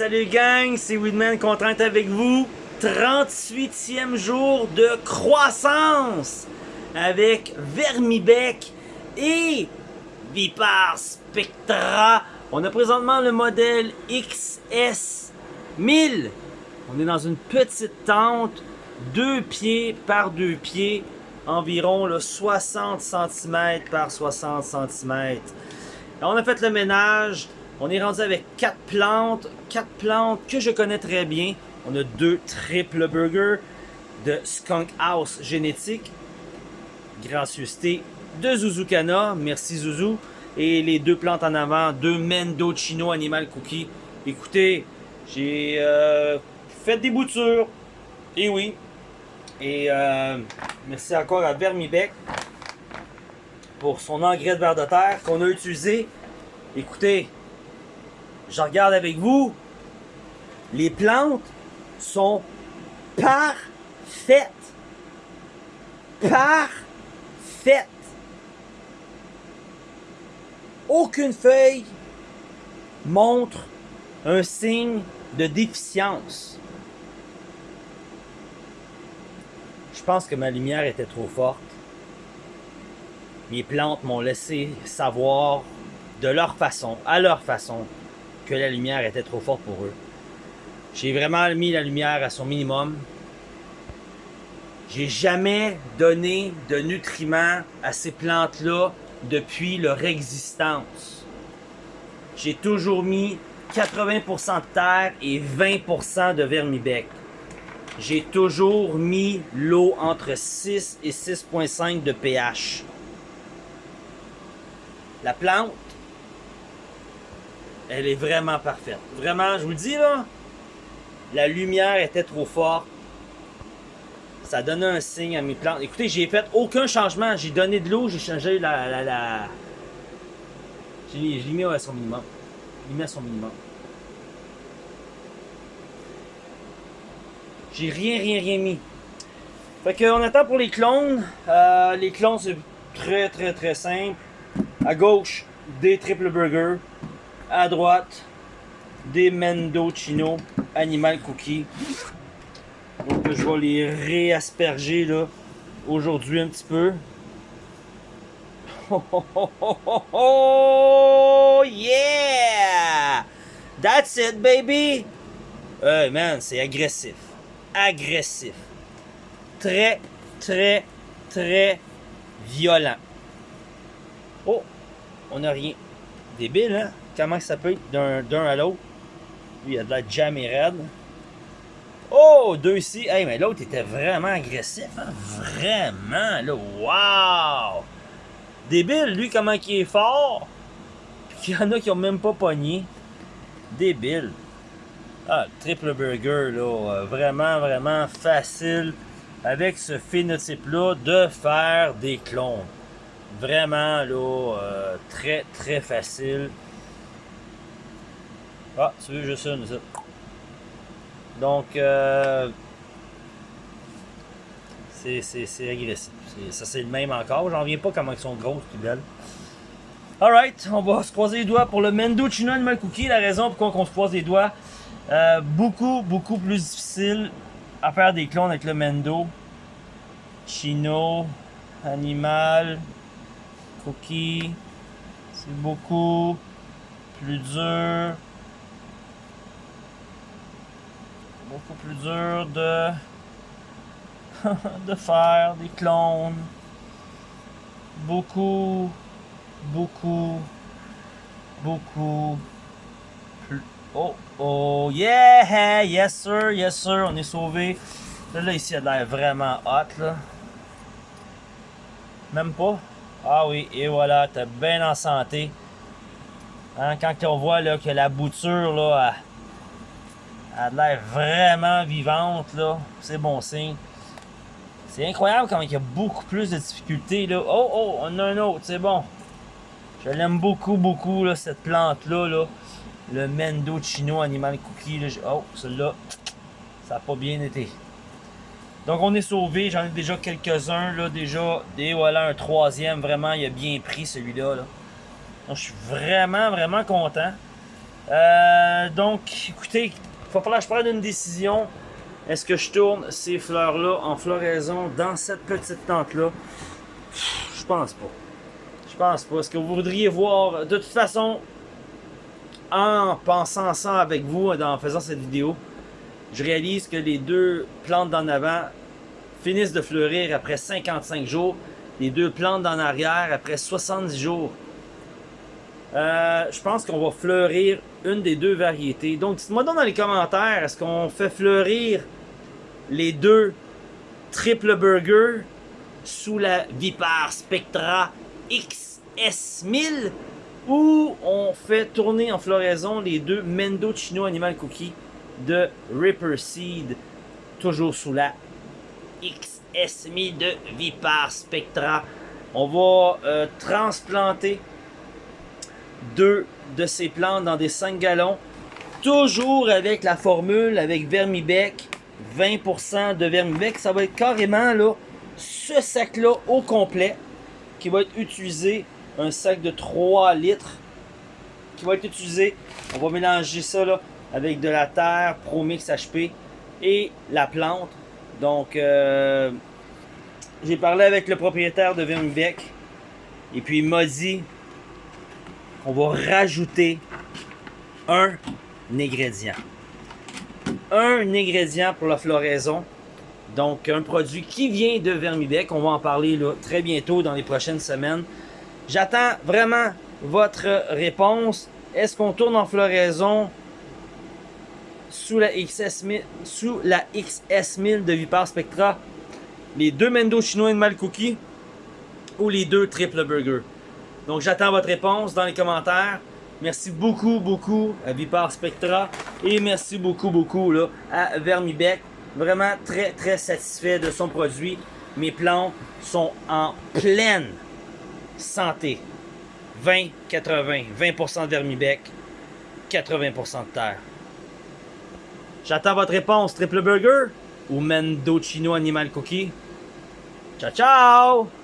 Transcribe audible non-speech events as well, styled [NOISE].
salut gang, c'est Weedman content avec vous. 38e jour de croissance avec Vermibec et Vipar Spectra. On a présentement le modèle XS 1000. On est dans une petite tente, deux pieds par deux pieds, environ le 60 cm par 60 cm. on a fait le ménage, on est rendu avec quatre plantes, quatre plantes que je connais très bien. On a deux triple burgers de Skunk House génétique, gracieuseté de Zuzukana, merci Zuzu. Et les deux plantes en avant, deux Mendocino Animal Cookie. Écoutez, j'ai euh, fait des boutures, et oui. Et euh, merci encore à Vermibec pour son engrais de verre de terre qu'on a utilisé. Écoutez, je regarde avec vous, les plantes sont parfaites. Parfaites. Aucune feuille montre un signe de déficience. Je pense que ma lumière était trop forte. Mes plantes m'ont laissé savoir de leur façon, à leur façon, la lumière était trop forte pour eux. J'ai vraiment mis la lumière à son minimum. J'ai jamais donné de nutriments à ces plantes-là depuis leur existence. J'ai toujours mis 80% de terre et 20% de vermibec. J'ai toujours mis l'eau entre 6 et 6.5 de pH. La plante elle est vraiment parfaite. Vraiment, je vous le dis là, la lumière était trop forte. Ça donnait un signe à mes plantes. Écoutez, j'ai fait aucun changement. J'ai donné de l'eau, j'ai changé la... la, la... J'ai mis à son minimum. J'ai mis à son minimum. J'ai rien, rien, rien mis. Fait qu'on attend pour les clones. Euh, les clones, c'est très, très, très simple. À gauche, des triple burgers à droite, des Mendocino Animal Cookie. Donc je vais les réasperger là aujourd'hui un petit peu. Oh, oh, oh, oh, yeah! That's it, baby! Hey man, c'est agressif. Agressif. Très, très, très violent. Oh, on n'a rien. Débile, hein? Comment ça peut être d'un à l'autre. Lui, il a de la jamais raide. Oh, deux ici. Hey, mais l'autre était vraiment agressif. Hein? Vraiment, là. Wow! Débile, lui, comment il est fort. Puis il y en a qui ont même pas pogné. Débile. Ah, le triple burger, là. Euh, vraiment, vraiment facile avec ce phénotype-là de faire des clones. Vraiment, là, euh, très, très facile. Ah, tu veux juste une, ça. Donc, euh, c'est agressif. Ça, c'est le même encore. J'en viens pas comment ils sont grosses et belles. Alright, on va se croiser les doigts pour le Mendo Chino Animal Cookie. La raison pourquoi on se croise les doigts, euh, beaucoup, beaucoup plus difficile à faire des clones avec le Mendo. Chino, Animal, Cookie. C'est beaucoup plus dur. Beaucoup plus dur de, [LAUGHS] de faire des clones. Beaucoup, beaucoup, beaucoup plus. Oh, oh, yeah! Yes, sir, yes, sir, on est sauvé. Là, là ici, il a l'air vraiment hot, là. Même pas? Ah oui, et voilà, t'es bien en santé. Hein, quand on voit là, que la bouture, là, a l'air vraiment vivante, là. C'est bon signe. C'est incroyable comment il y a beaucoup plus de difficultés, là. Oh, oh, on a un autre, c'est bon. Je l'aime beaucoup, beaucoup, là, cette plante-là, là. Le Mendocino Animal Cookie, là. Oh, celui-là, ça n'a pas bien été. Donc, on est sauvé. J'en ai déjà quelques-uns, là, déjà. Et voilà, un troisième, vraiment, il a bien pris, celui-là, là. Donc, je suis vraiment, vraiment content. Euh, donc, écoutez, il va falloir que je prenne une décision. Est-ce que je tourne ces fleurs-là en floraison dans cette petite tente-là? Je pense pas. Je pense pas. Est-ce que vous voudriez voir... De toute façon, en pensant ça avec vous, en faisant cette vidéo, je réalise que les deux plantes d'en avant finissent de fleurir après 55 jours. Les deux plantes d'en arrière après 70 jours. Euh, je pense qu'on va fleurir une des deux variétés. Donc, dites-moi dans les commentaires, est-ce qu'on fait fleurir les deux triple burger sous la Vipar Spectra XS1000 ou on fait tourner en floraison les deux Mendocino Animal Cookie de Ripper Seed, toujours sous la XS1000 de Vipar Spectra? On va euh, transplanter deux de ces plantes dans des 5 gallons, toujours avec la formule, avec Vermibec, 20% de Vermibec. Ça va être carrément là, ce sac-là au complet qui va être utilisé, un sac de 3 litres qui va être utilisé. On va mélanger ça là, avec de la terre, Promix HP et la plante. Donc, euh, j'ai parlé avec le propriétaire de Vermibec et puis il m'a dit on va rajouter un ingrédient. Un ingrédient pour la floraison. Donc, un produit qui vient de Vermibec. On va en parler très bientôt dans les prochaines semaines. J'attends vraiment votre réponse. Est-ce qu'on tourne en floraison sous la XS1000, sous la XS1000 de Vipar Spectra, les deux Mendo chinois Mal Cookie ou les deux Triple Burger? Donc j'attends votre réponse dans les commentaires. Merci beaucoup, beaucoup à Vipar Spectra et merci beaucoup, beaucoup là, à Vermibec. Vraiment très, très satisfait de son produit. Mes plantes sont en pleine santé. 20, 80, 20% de Vermibec, 80% de terre. J'attends votre réponse, Triple Burger ou Mendocino Animal Cookie. Ciao, ciao!